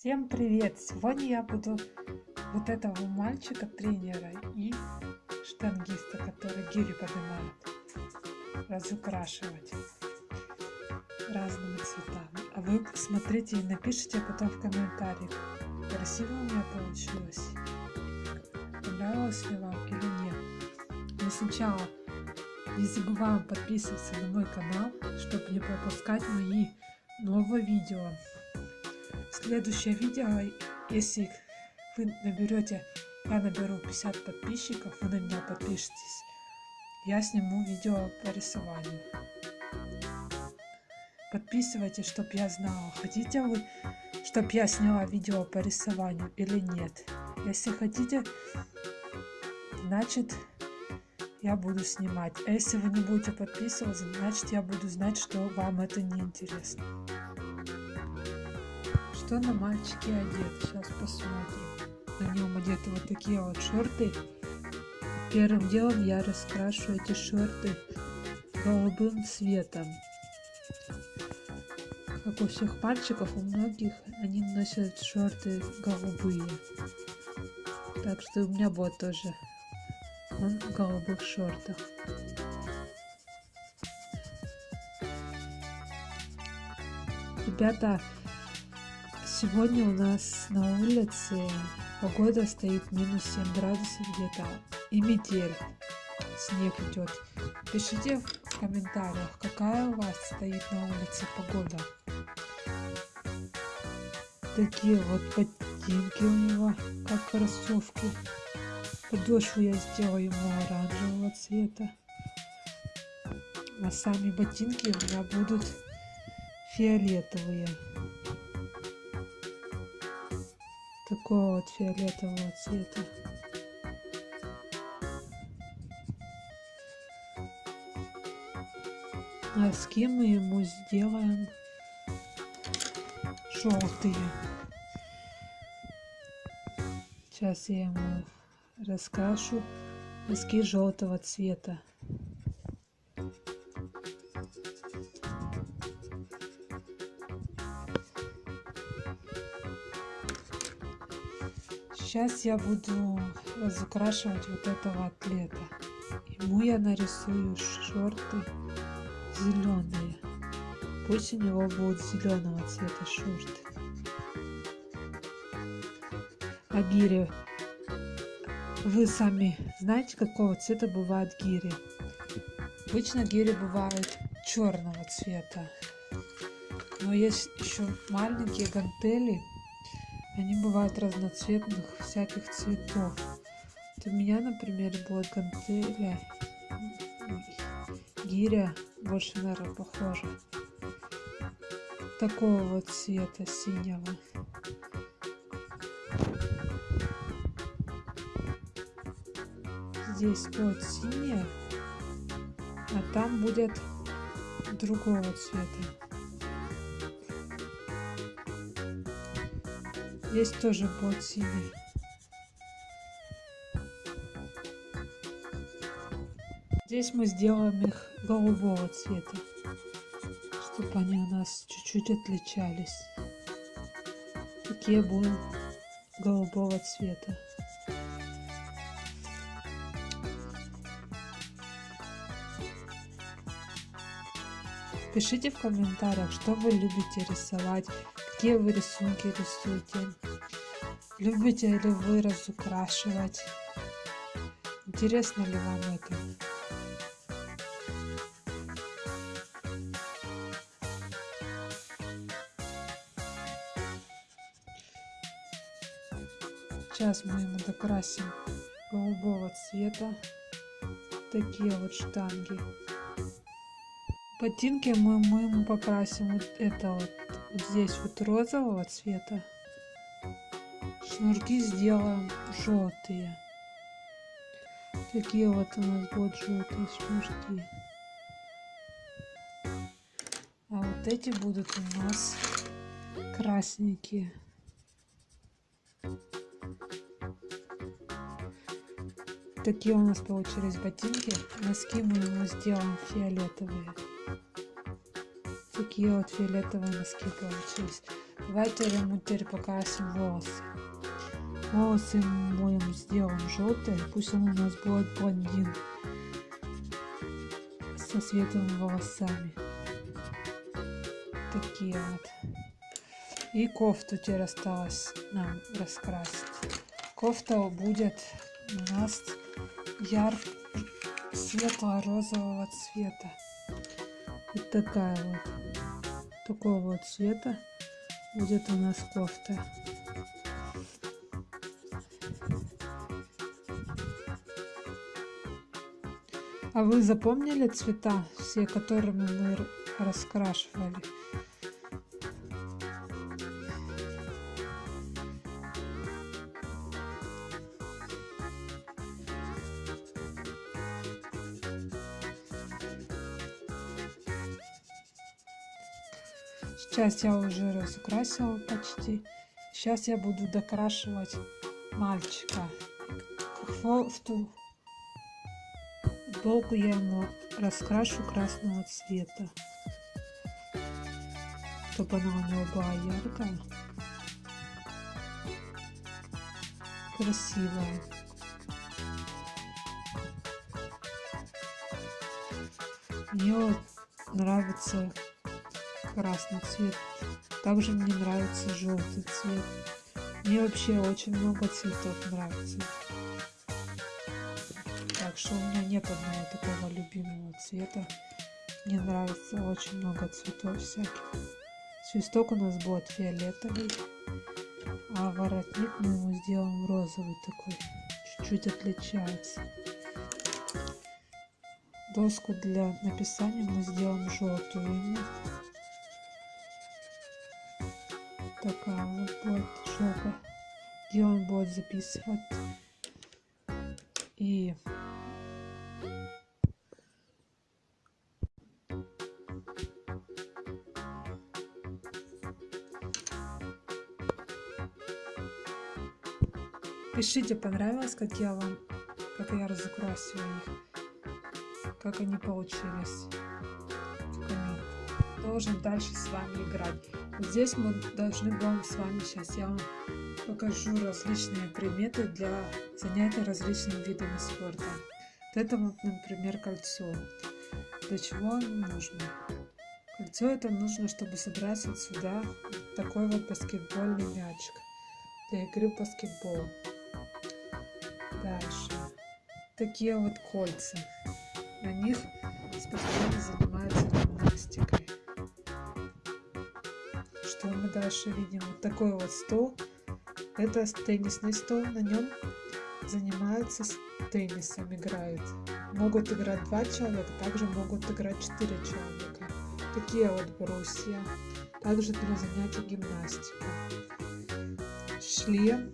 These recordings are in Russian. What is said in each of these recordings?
Всем привет! Сегодня я буду вот этого мальчика, тренера и штангиста, который гири поднимает, разукрашивать разными цветами. А вы смотрите и напишите потом в комментариях, красиво у меня получилось, понравилось ли вам или нет. Но сначала не забываем подписываться на мой канал, чтобы не пропускать мои новые видео следующее видео, если вы наберете, я наберу 50 подписчиков, вы на меня подпишитесь, я сниму видео по рисованию. Подписывайтесь, чтобы я знала, хотите вы, чтобы я сняла видео по рисованию или нет. Если хотите, значит я буду снимать. А если вы не будете подписываться, значит я буду знать, что вам это не интересно что на мальчике одет. Сейчас посмотрим. На нем одеты вот такие вот шорты. Первым делом я раскрашу эти шорты голубым цветом. Как у всех мальчиков, у многих они носят шорты голубые. Так что у меня будет тоже он в голубых шортах. Ребята, Сегодня у нас на улице погода стоит минус 7 градусов где-то и метель. Снег идет. Пишите в комментариях, какая у вас стоит на улице погода. Такие вот ботинки у него, как кроссовки. Подошву я сделаю ему оранжевого цвета. А сами ботинки у меня будут фиолетовые. Такого вот фиолетового цвета. Носки мы ему сделаем желтые. Сейчас я ему раскрашу носки желтого цвета. Сейчас я буду разукрашивать вот этого атлета. Ему я нарисую шорты зеленые. Пусть у него будут зеленого цвета шорты. А гири, вы сами знаете, какого цвета бывают гири? Обычно гири бывают черного цвета. Но есть еще маленькие гантели, они бывают разноцветных, всяких цветов. Вот у меня, например, будет гантеля, гиря, больше, наверное, похожа. Такого вот цвета синего. Здесь будет синяя, а там будет другого цвета. Здесь тоже бот синий. Здесь мы сделаем их голубого цвета, чтобы они у нас чуть-чуть отличались. Такие будут голубого цвета. Пишите в комментариях, что вы любите рисовать, какие вы рисунки рисуете. Любите ли вы разукрашивать? Интересно ли вам это? Сейчас мы ему докрасим голубого цвета такие вот штанги. Ботинки мы, мы ему покрасим вот это вот, здесь вот розового цвета шнурки сделаем желтые. Такие вот у нас будут желтые шнурки. А вот эти будут у нас красненькие. Такие у нас получились ботинки. Носки мы сделаем фиолетовые. Такие вот фиолетовые носки получились. Давайте ему теперь покрасим волосы. Волосы моем сделаем желтые, пусть он у нас будет блондин со светлыми волосами. Такие вот. И кофту теперь осталось нам раскрасить. Кофта будет у нас яр светло-розового цвета. Вот такая вот. Такого вот цвета будет у нас кофта. А вы запомнили цвета, все которыми мы раскрашивали? Сейчас я уже разукрасила почти. Сейчас я буду докрашивать мальчика. В ту футболку я ему раскрашу красного цвета, чтобы она у него была яркая, красивая. Мне нравится красный цвет. Также мне нравится желтый цвет. Мне вообще очень много цветов нравится. Так что у меня нет одного такого любимого цвета. Мне нравится очень много цветов всяких. Свисток у нас будет фиолетовый, а воротник мы ему сделаем розовый такой. Чуть-чуть отличается. Доску для написания мы сделаем желтую такая вот будет шелка, где он будет записывать. И Пишите, понравилось, как я вам, как я разукрасила их, как они получились. Должен дальше с вами играть. Здесь мы должны будем с вами сейчас, я вам покажу различные предметы для занятия различными видами спорта. Вот это вот, например, кольцо. Для чего оно нужно? Кольцо это нужно, чтобы собрать вот сюда такой вот баскетбольный мячик для игры в баскетбол. Дальше. Такие вот кольца. На них спортсмены занимаются гимнастикой что мы дальше видим? Вот такой вот стол. Это теннисный стол, на нем занимаются теннисом, играют. Могут играть два человека, также могут играть четыре человека. Такие вот брусья. Также для занятий гимнастикой. Шлем.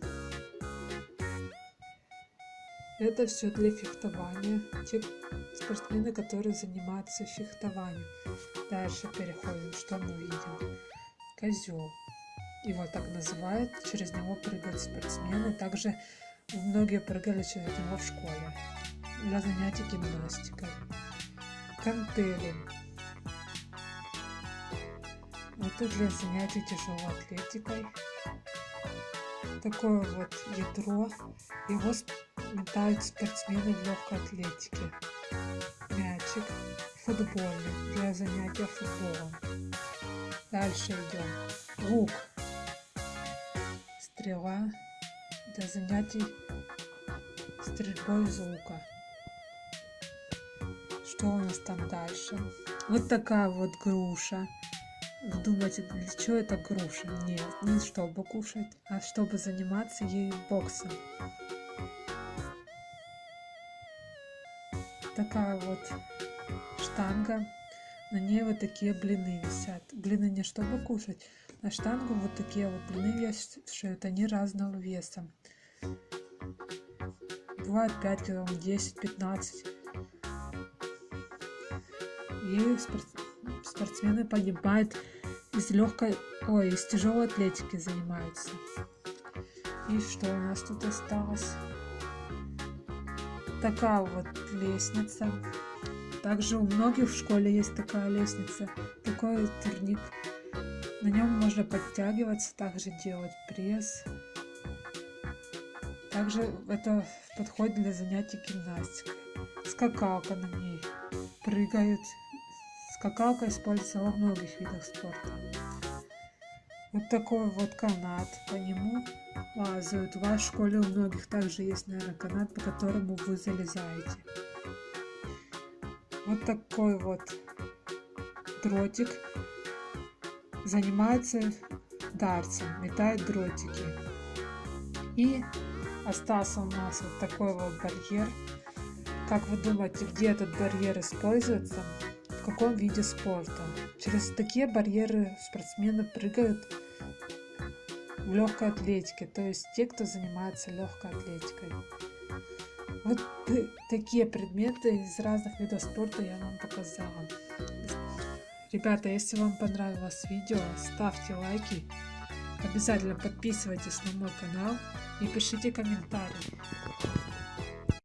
Это все для фехтования. Те спортсмены, которые занимаются фехтованием. Дальше переходим, что мы видим козел. Его так называют, через него прыгают спортсмены. Также многие прыгали через него в школе для занятий гимнастикой. Кантели. Это для занятий тяжелой атлетикой. Такое вот ядро. Его метают спортсмены в легкой атлетике. Мячик футбольный для занятия футболом. Дальше идем. Лук. Стрела для занятий стрельбой из лука. Что у нас там дальше? Вот такая вот груша. Вы думаете, для чего это груша? Нет, не чтобы кушать, а чтобы заниматься ею боксом. Такая вот штанга на ней вот такие блины висят. Блины не чтобы кушать. На штангу вот такие вот блины вешают. Они разного веса. Бывает 5 килограмм, 10, 15. И спортсмены погибают из легкой, ой, из тяжелой атлетики занимаются. И что у нас тут осталось? Такая вот лестница. Также у многих в школе есть такая лестница, такой турник. На нем можно подтягиваться, также делать пресс. Также это подходит для занятий гимнастикой. Скакалка на ней. Прыгают. Скакалка используется во многих видах спорта. Вот такой вот канат. По нему лазают. В школе у многих также есть, наверное, канат, по которому вы залезаете. Вот такой вот дротик занимается дартсом, метает дротики. И остался у нас вот такой вот барьер. Как вы думаете, где этот барьер используется? В каком виде спорта? Через такие барьеры спортсмены прыгают в легкой атлетике, то есть те, кто занимается легкой атлетикой. Вот такие предметы из разных видов спорта я вам показала. Ребята, если вам понравилось видео, ставьте лайки, обязательно подписывайтесь на мой канал и пишите комментарии.